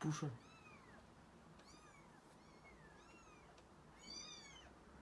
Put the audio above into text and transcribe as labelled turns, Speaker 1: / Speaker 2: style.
Speaker 1: 不顺。